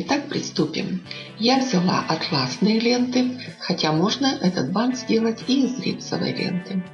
Итак, приступим. Я взяла атласные ленты, хотя можно этот бант сделать и из рипсовой ленты.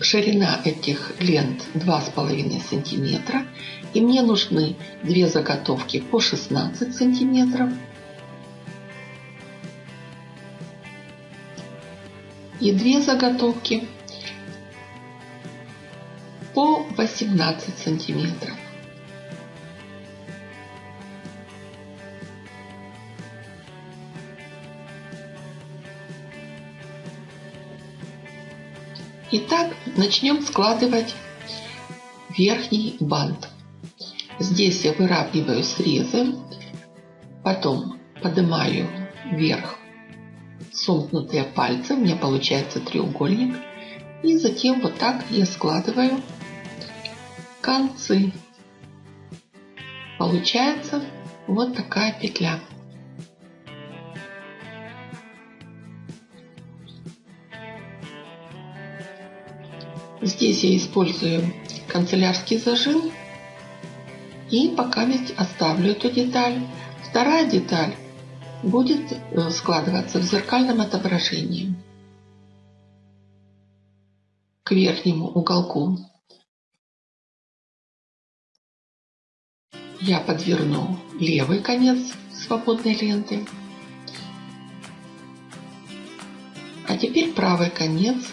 Ширина этих лент 2,5 сантиметра. И мне нужны две заготовки по 16 сантиметров. И две заготовки по 18 сантиметров. Итак, начнем складывать верхний бант. Здесь я выравниваю срезы, потом поднимаю вверх сомкнутые пальцы, у меня получается треугольник. И затем вот так я складываю концы. Получается вот такая петля. Здесь я использую канцелярский зажим. И пока ведь оставлю эту деталь. Вторая деталь будет э, складываться в зеркальном отображении к верхнему уголку. Я подверну левый конец свободной ленты. А теперь правый конец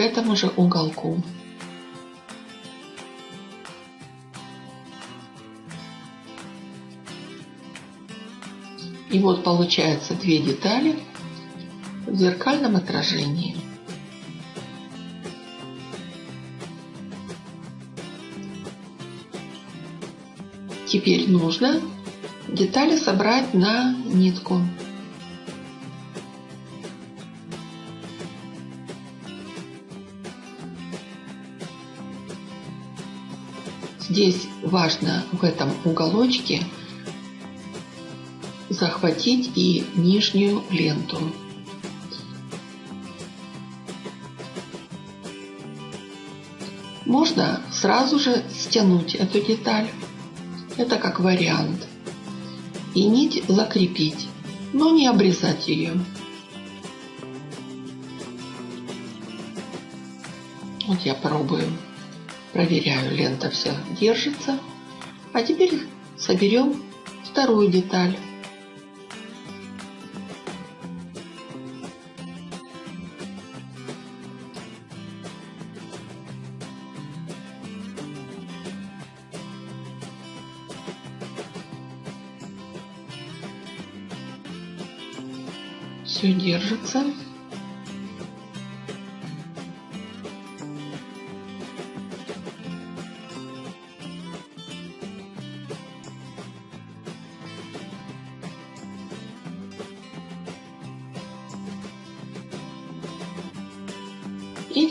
к этому же уголку. И вот получается две детали в зеркальном отражении. Теперь нужно детали собрать на нитку. Здесь важно в этом уголочке захватить и нижнюю ленту. Можно сразу же стянуть эту деталь. Это как вариант. И нить закрепить, но не обрезать ее. Вот я пробую. Проверяю, лента вся держится. А теперь соберем вторую деталь. Все держится.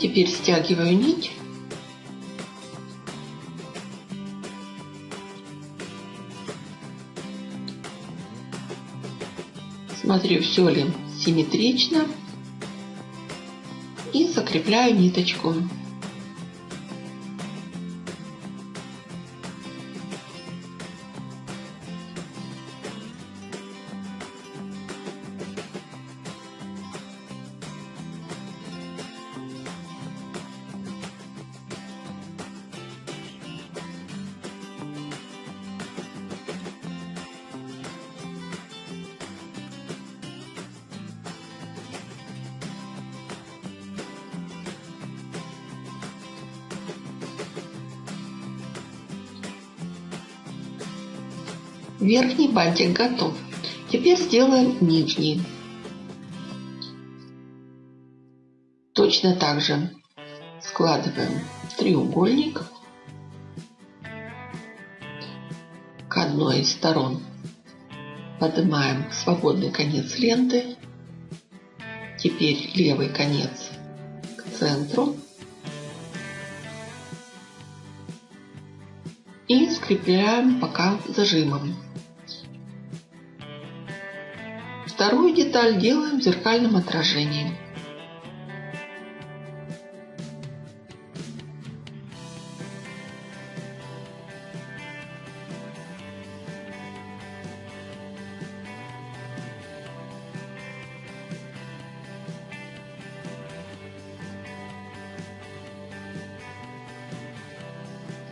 Теперь стягиваю нить. Смотрю, все ли симметрично. И закрепляю ниточку. Верхний бантик готов. Теперь сделаем нижний. Точно так же складываем треугольник к одной из сторон. Поднимаем свободный конец ленты. Теперь левый конец к центру. И скрепляем пока зажимом. Вторую деталь делаем зеркальным отражением.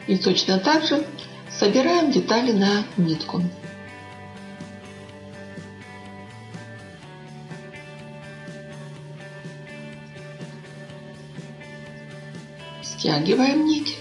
И точно так же собираем детали на нитку. Стягиваем нить.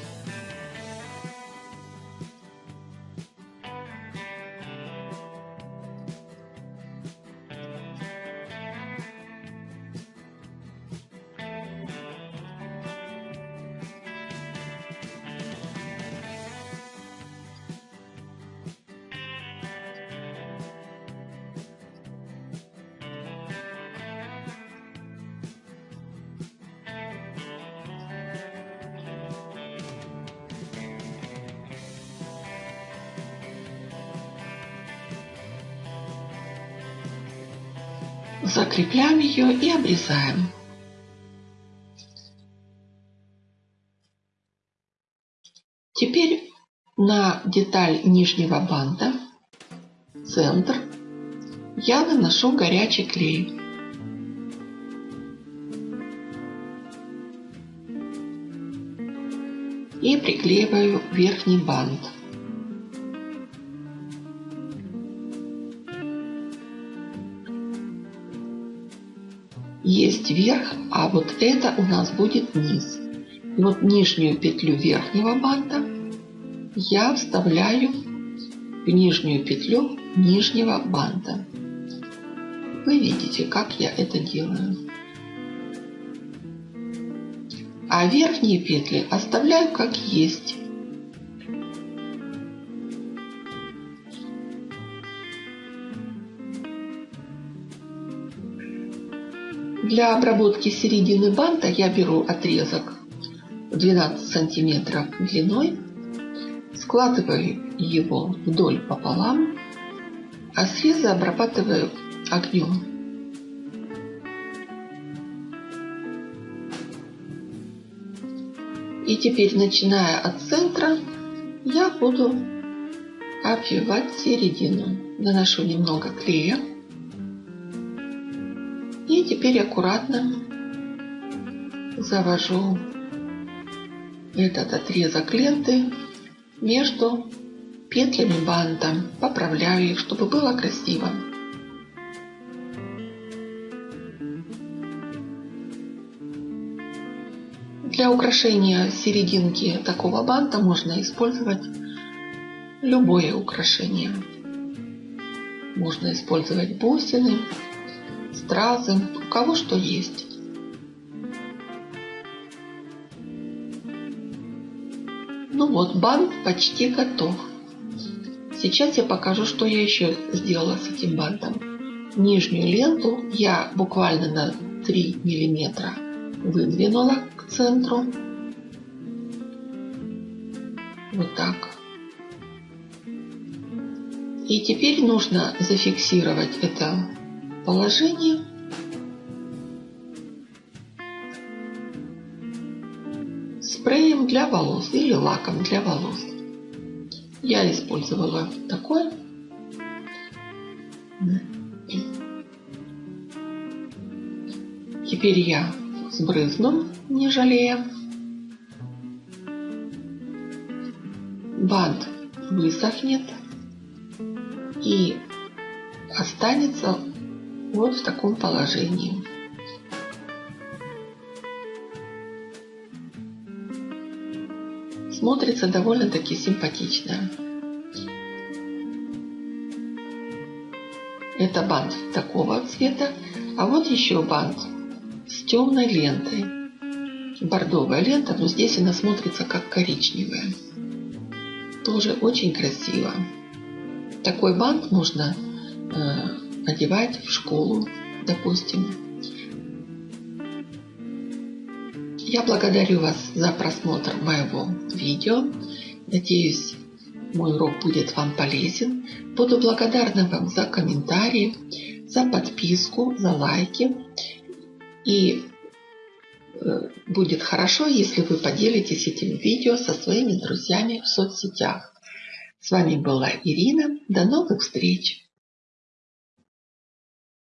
Закрепляем ее и обрезаем. Теперь на деталь нижнего банта, центр, я наношу горячий клей. И приклеиваю верхний бант. Есть верх, а вот это у нас будет низ. И вот нижнюю петлю верхнего банта я вставляю в нижнюю петлю нижнего банта. Вы видите, как я это делаю. А верхние петли оставляю как есть. Для обработки середины банта я беру отрезок 12 сантиметров длиной, складываю его вдоль пополам, а срезы обрабатываю огнем. И теперь, начиная от центра, я буду обвивать середину. Наношу немного клея. Теперь аккуратно завожу этот отрезок ленты между петлями банта. Поправляю их, чтобы было красиво. Для украшения серединки такого банта можно использовать любое украшение. Можно использовать бусины, стразы, у кого что есть. Ну вот, бант почти готов. Сейчас я покажу, что я еще сделала с этим бантом. Нижнюю ленту я буквально на 3 миллиметра выдвинула к центру. Вот так. И теперь нужно зафиксировать это положение. Для волос или лаком для волос. Я использовала такой. Теперь я сбрызну, не жалея. Бант высохнет и останется вот в таком положении. Смотрится довольно-таки симпатично. Это бант такого цвета, а вот еще бант с темной лентой. Бордовая лента, но здесь она смотрится как коричневая. Тоже очень красиво. Такой бант можно э, одевать в школу, допустим. Я благодарю вас за просмотр моего видео. Надеюсь, мой урок будет вам полезен. Буду благодарна вам за комментарии, за подписку, за лайки. И э, будет хорошо, если вы поделитесь этим видео со своими друзьями в соцсетях. С вами была Ирина. До новых встреч!